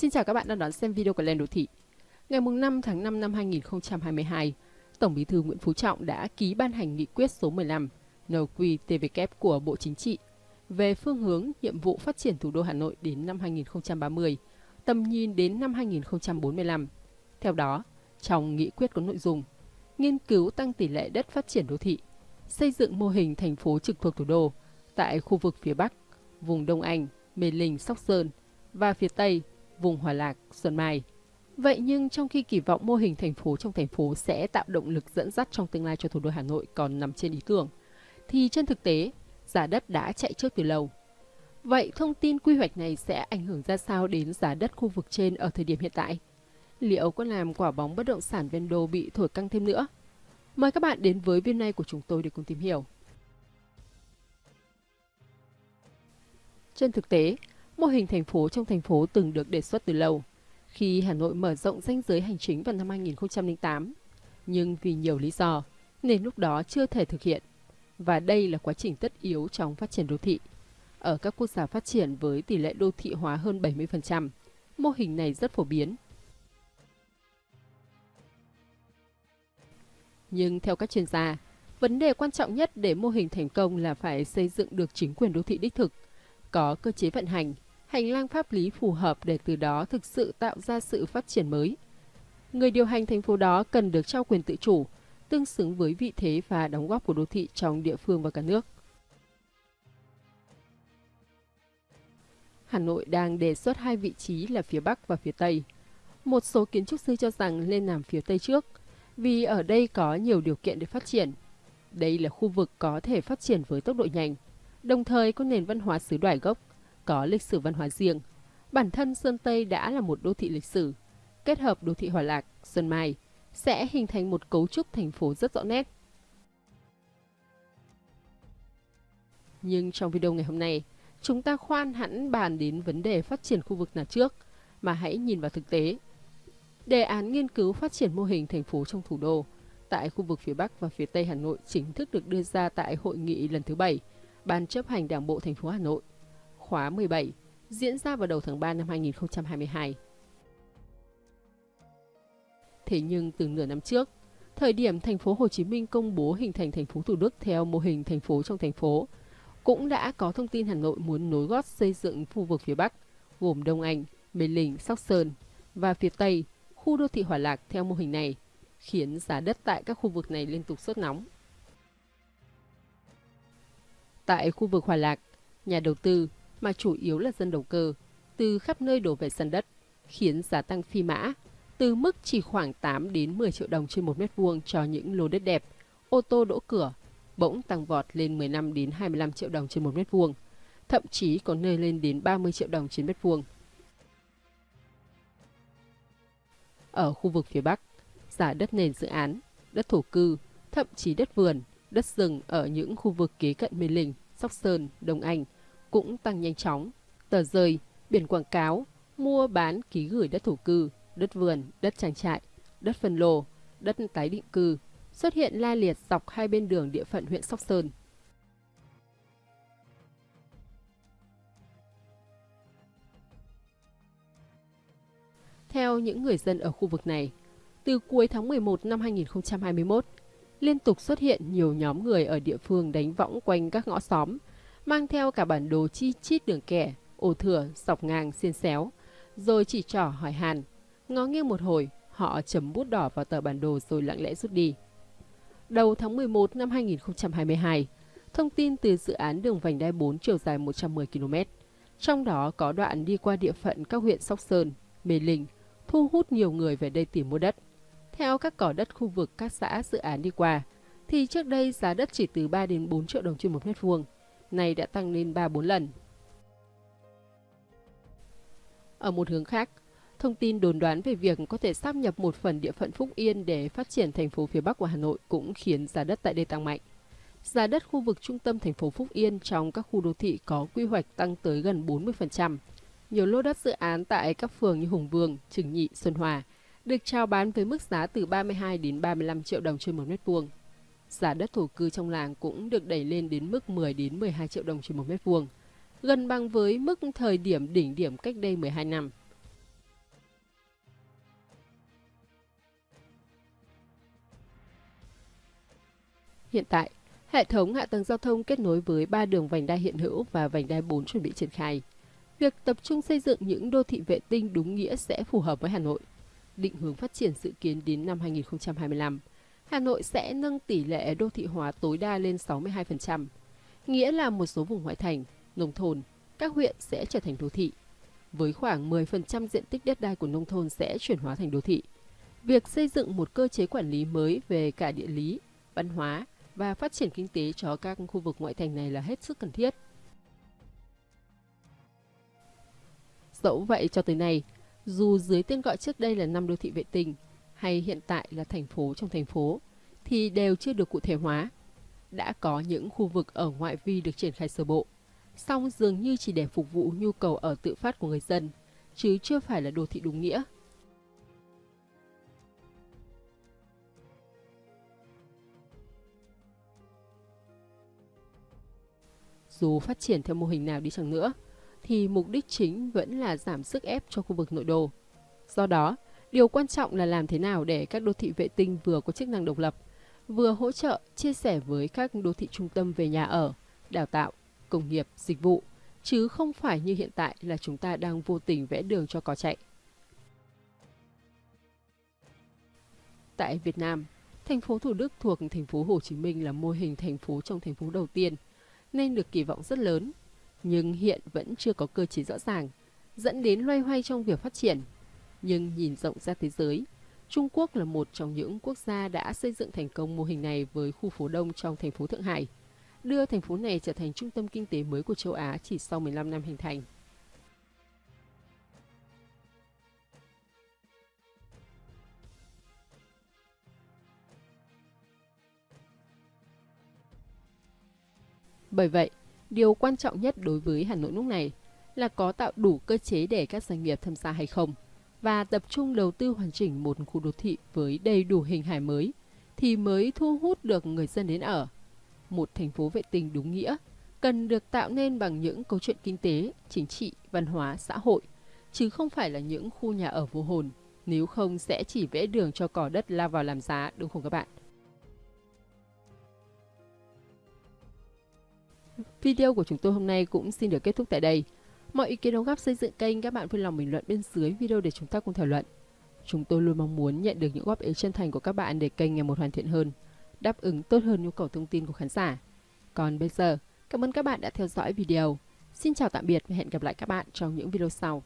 Xin chào các bạn đang đón xem video của Lên Đô Thị. Ngày 5 tháng 5 năm 2022, Tổng bí thư Nguyễn Phú Trọng đã ký ban hành nghị quyết số 15 NQTVK của Bộ Chính trị về phương hướng nhiệm vụ phát triển thủ đô Hà Nội đến năm 2030, tầm nhìn đến năm 2045. Theo đó, trong nghị quyết có nội dung nghiên cứu tăng tỷ lệ đất phát triển đô thị, xây dựng mô hình thành phố trực thuộc thủ đô tại khu vực phía Bắc, vùng Đông Anh, Mê Linh, Sóc Sơn và phía Tây, vùng Hòa Lạc, Xuân Mai. Vậy nhưng trong khi kỳ vọng mô hình thành phố trong thành phố sẽ tạo động lực dẫn dắt trong tương lai cho thủ đô Hà Nội còn nằm trên ý tưởng, thì trên thực tế, giá đất đã chạy trước từ lâu. Vậy thông tin quy hoạch này sẽ ảnh hưởng ra sao đến giá đất khu vực trên ở thời điểm hiện tại? Liệu có làm quả bóng bất động sản ven đô bị thổi căng thêm nữa? Mời các bạn đến với viên này của chúng tôi để cùng tìm hiểu. Trên thực tế, mô hình thành phố trong thành phố từng được đề xuất từ lâu, khi Hà Nội mở rộng danh giới hành chính vào năm 2008. Nhưng vì nhiều lý do, nên lúc đó chưa thể thực hiện. Và đây là quá trình tất yếu trong phát triển đô thị. Ở các quốc gia phát triển với tỷ lệ đô thị hóa hơn 70%, mô hình này rất phổ biến. Nhưng theo các chuyên gia, vấn đề quan trọng nhất để mô hình thành công là phải xây dựng được chính quyền đô thị đích thực, có cơ chế vận hành, hành lang pháp lý phù hợp để từ đó thực sự tạo ra sự phát triển mới. Người điều hành thành phố đó cần được trao quyền tự chủ, tương xứng với vị thế và đóng góp của đô thị trong địa phương và cả nước. Hà Nội đang đề xuất hai vị trí là phía Bắc và phía Tây. Một số kiến trúc sư cho rằng nên làm phía Tây trước, vì ở đây có nhiều điều kiện để phát triển. Đây là khu vực có thể phát triển với tốc độ nhanh, đồng thời có nền văn hóa xứ đoài gốc, có lịch sử văn hóa riêng. Bản thân Sơn Tây đã là một đô thị lịch sử, kết hợp đô thị Hòa Lạc, Sơn Mai, sẽ hình thành một cấu trúc thành phố rất rõ nét. Nhưng trong video ngày hôm nay, chúng ta khoan hẳn bàn đến vấn đề phát triển khu vực nào trước, mà hãy nhìn vào thực tế. Đề án nghiên cứu phát triển mô hình thành phố trong thủ đô tại khu vực phía Bắc và phía Tây Hà Nội chính thức được đưa ra tại hội nghị lần thứ 7 Ban chấp hành Đảng bộ thành phố Hà Nội khóa 17 diễn ra vào đầu tháng 3 năm 2022. Thế nhưng từ nửa năm trước, thời điểm thành phố Hồ Chí Minh công bố hình thành thành phố Thủ Đức theo mô hình thành phố trong thành phố, cũng đã có thông tin Hà Nội muốn nối gót xây dựng khu vực phía Bắc, gồm Đông Anh, Mê Linh, Sóc Sơn và phía Tây, khu đô thị Hòa Lạc theo mô hình này, khiến giá đất tại các khu vực này liên tục sốt nóng. Tại khu vực Hòa Lạc, nhà đầu tư mà chủ yếu là dân đầu cơ, từ khắp nơi đổ về sân đất, khiến giá tăng phi mã, từ mức chỉ khoảng 8 đến 10 triệu đồng trên một mét vuông cho những lô đất đẹp, ô tô đỗ cửa, bỗng tăng vọt lên 15 đến 25 triệu đồng trên một mét vuông, thậm chí có nơi lên đến 30 triệu đồng trên mét vuông. Ở khu vực phía Bắc, giá đất nền dự án, đất thổ cư, thậm chí đất vườn, đất rừng ở những khu vực kế cận Mê Linh, Sóc Sơn, Đông Anh – cũng tăng nhanh chóng. Tờ rơi, biển quảng cáo, mua bán ký gửi đất thổ cư, đất vườn, đất trang trại, đất phân lô, đất tái định cư xuất hiện la liệt dọc hai bên đường địa phận huyện Sóc Sơn. Theo những người dân ở khu vực này, từ cuối tháng 11 năm 2021, liên tục xuất hiện nhiều nhóm người ở địa phương đánh võng quanh các ngõ xóm, mang theo cả bản đồ chi chít đường kẻ, ổ thừa, sọc ngang, xiên xéo, rồi chỉ trỏ hỏi hàn. Ngó nghiêng một hồi, họ chấm bút đỏ vào tờ bản đồ rồi lặng lẽ rút đi. Đầu tháng 11 năm 2022, thông tin từ dự án đường vành đai 4 chiều dài 110 km, trong đó có đoạn đi qua địa phận các huyện Sóc Sơn, Mê Linh, thu hút nhiều người về đây tìm mua đất. Theo các cỏ đất khu vực các xã dự án đi qua, thì trước đây giá đất chỉ từ 3 đến 4 triệu đồng trên một mét vuông nay đã tăng lên 3-4 lần. Ở một hướng khác, thông tin đồn đoán về việc có thể sắp nhập một phần địa phận Phúc Yên để phát triển thành phố phía Bắc của Hà Nội cũng khiến giá đất tại đây tăng mạnh. Giá đất khu vực trung tâm thành phố Phúc Yên trong các khu đô thị có quy hoạch tăng tới gần 40%. Nhiều lô đất dự án tại các phường như Hùng Vương, Trừng Nhị, Xuân Hòa được chào bán với mức giá từ 32 đến 35 triệu đồng trên một mét vuông giá đất thổ cư trong làng cũng được đẩy lên đến mức 10 đến 12 triệu đồng trên một mét vuông, gần bằng với mức thời điểm đỉnh điểm cách đây 12 năm. Hiện tại, hệ thống hạ tầng giao thông kết nối với ba đường vành đai hiện hữu và vành đai 4 chuẩn bị triển khai. Việc tập trung xây dựng những đô thị vệ tinh đúng nghĩa sẽ phù hợp với Hà Nội. Định hướng phát triển dự kiến đến năm 2025 Hà Nội sẽ nâng tỷ lệ đô thị hóa tối đa lên 62%, nghĩa là một số vùng ngoại thành, nông thôn, các huyện sẽ trở thành đô thị. Với khoảng 10% diện tích đất đai của nông thôn sẽ chuyển hóa thành đô thị. Việc xây dựng một cơ chế quản lý mới về cả địa lý, văn hóa và phát triển kinh tế cho các khu vực ngoại thành này là hết sức cần thiết. Dẫu vậy cho tới nay, dù dưới tên gọi trước đây là năm đô thị vệ tinh hay hiện tại là thành phố trong thành phố, thì đều chưa được cụ thể hóa. Đã có những khu vực ở ngoại vi được triển khai sơ bộ, song dường như chỉ để phục vụ nhu cầu ở tự phát của người dân, chứ chưa phải là đô thị đúng nghĩa. Dù phát triển theo mô hình nào đi chăng nữa, thì mục đích chính vẫn là giảm sức ép cho khu vực nội đô. Do đó, điều quan trọng là làm thế nào để các đô thị vệ tinh vừa có chức năng độc lập, vừa hỗ trợ chia sẻ với các đô thị trung tâm về nhà ở, đào tạo, công nghiệp, dịch vụ, chứ không phải như hiện tại là chúng ta đang vô tình vẽ đường cho có chạy. Tại Việt Nam, thành phố Thủ Đức thuộc thành phố Hồ Chí Minh là mô hình thành phố trong thành phố đầu tiên, nên được kỳ vọng rất lớn nhưng hiện vẫn chưa có cơ chế rõ ràng, dẫn đến loay hoay trong việc phát triển. Nhưng nhìn rộng ra thế giới, Trung Quốc là một trong những quốc gia đã xây dựng thành công mô hình này với khu phố đông trong thành phố Thượng Hải, đưa thành phố này trở thành trung tâm kinh tế mới của châu Á chỉ sau 15 năm hình thành. Bởi vậy, Điều quan trọng nhất đối với Hà Nội lúc này là có tạo đủ cơ chế để các doanh nghiệp tham gia hay không và tập trung đầu tư hoàn chỉnh một khu đô thị với đầy đủ hình hài mới thì mới thu hút được người dân đến ở. Một thành phố vệ tinh đúng nghĩa cần được tạo nên bằng những câu chuyện kinh tế, chính trị, văn hóa, xã hội, chứ không phải là những khu nhà ở vô hồn, nếu không sẽ chỉ vẽ đường cho cỏ đất lao vào làm giá, đúng không các bạn? Video của chúng tôi hôm nay cũng xin được kết thúc tại đây. Mọi ý kiến đóng góp xây dựng kênh các bạn vui lòng bình luận bên dưới video để chúng ta cùng thảo luận. Chúng tôi luôn mong muốn nhận được những góp ý chân thành của các bạn để kênh ngày một hoàn thiện hơn, đáp ứng tốt hơn nhu cầu thông tin của khán giả. Còn bây giờ, cảm ơn các bạn đã theo dõi video. Xin chào tạm biệt và hẹn gặp lại các bạn trong những video sau.